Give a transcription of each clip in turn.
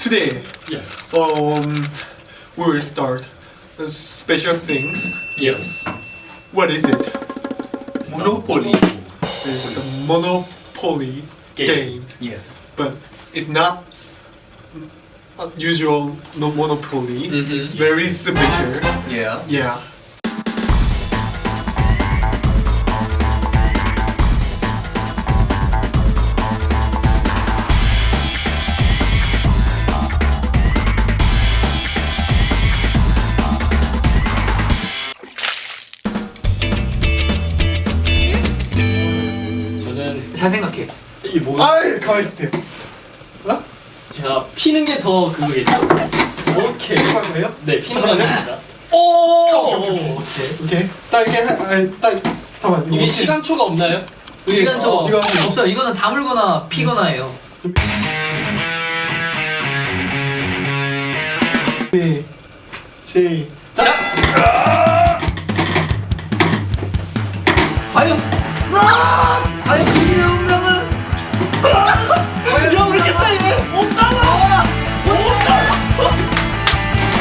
today Yes. um we will start the special things. Yes. What is it? Monopoly. It's the Monopoly Game. games, Yeah. but it's not a usual no Monopoly. Mhm. It's very special. Yeah. Yeah. 저는 잘 생각해. 이 뭐? 아이 가만 있으세요. 어? 제가 피는 게 더 그거겠죠. 오케이. 이거 돼요? 네, 피는 거 아닙니다. 오! 오케이. 딱 이렇게 하- 아니 딱 잠깐만. 이거 이게 시간초가 없나요? 시간 저 어, 이거. 없어요. 이거는 다물거나 피거나 해요. 네. 시작. 과연 과연 이길의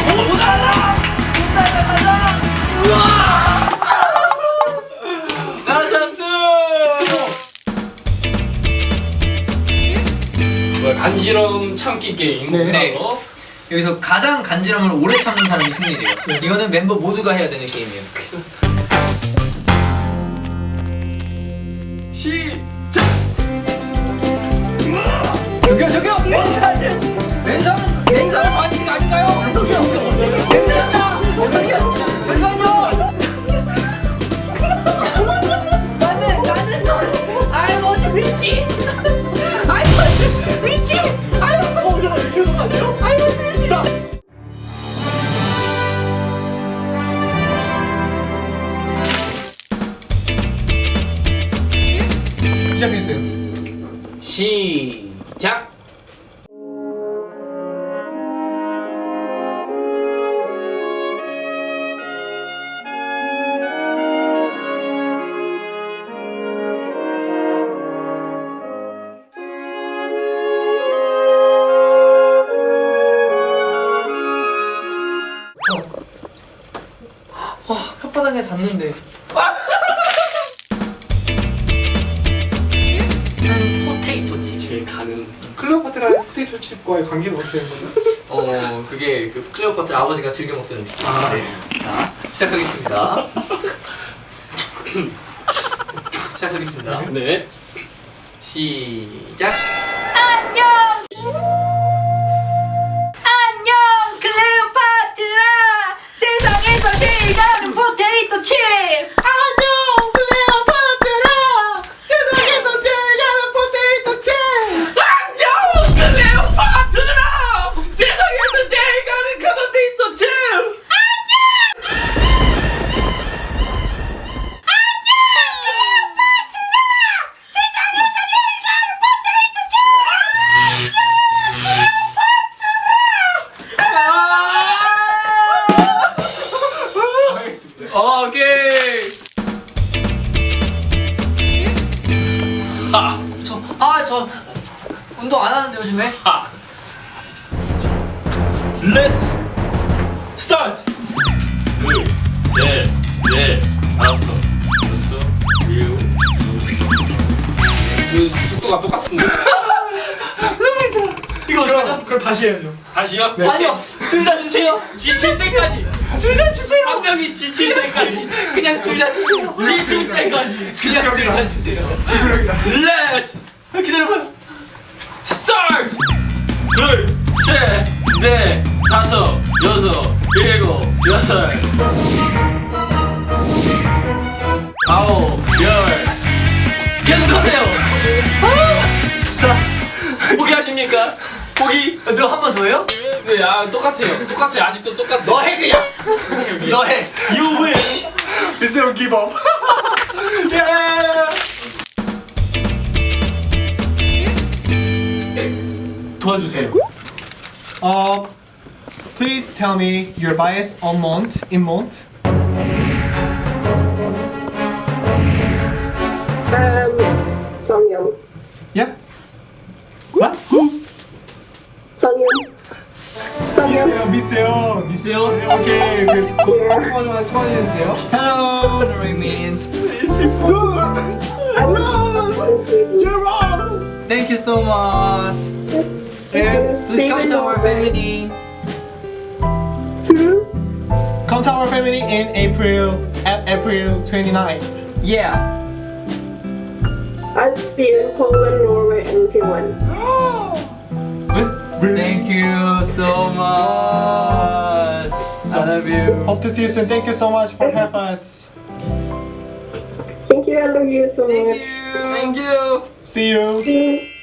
못못못못 나 잠수! 뭐야, 간지럼 참기 게임. 네. 바로 여기서 가장 간지럼을 오래 참는 사람이 승리돼요. 이거는 멤버 모두가 해야 되는 게임이에요. 시 시작해주세요. 시작. 혓바닥에 닿는데 가는. 클레오파트라 포테이토 칩과의 관계는 어떻게 되는 거예요? 어 그게 그 클레오파트라 아버지가 즐겨 먹던 음식. 아. 네. 자 시작하겠습니다. 시작하겠습니다. 네. 시작. 하. 저, 아, 저 운동 안 하는데 요즘에? 하. Let's start. 둘, 셋, 넷, 다섯, 여섯, 일곱, 그 속도가 똑같은데? 이거 그럼 그럼 다시 해야죠. 다시요? 아니요, 둘 다 주세요. 지칠 때까지. 둘 다 주세요. 한 명이 지칠 때까지. 그냥 둘 다 주세요. 지칠 때까지. 그냥 둘다 주세요. 지구력이다. Let's 기다려봐요. start. 둘, 셋, 넷, 다섯, 여섯, 일곱, 여덟, 아홉, 열. 계속하세요. 자, 포기하십니까? 포기? 너 한 번더해 요? 네, 아 똑같아요. 똑같아요. 아직도 똑같아요. 너해 그냥. 너 해. You win. 미스터 기법. 예. 도와주세요. Uh, please tell me your bias on Mont in Mont. Um, Songyeon. Yeah. 통화 좀 통화 좀 해주세요. Hello, Norway means. Lose, lose, you're wrong. Thank you so much. And Please come to our family. come to our family in April at April 29. Yeah. I'll see you in Poland, Norway, and Finland. Thank you so much. I love you. Hope to see you soon. Thank you so much for help us. Thank you, I love you so Thank much. you. Thank you. See you. 나나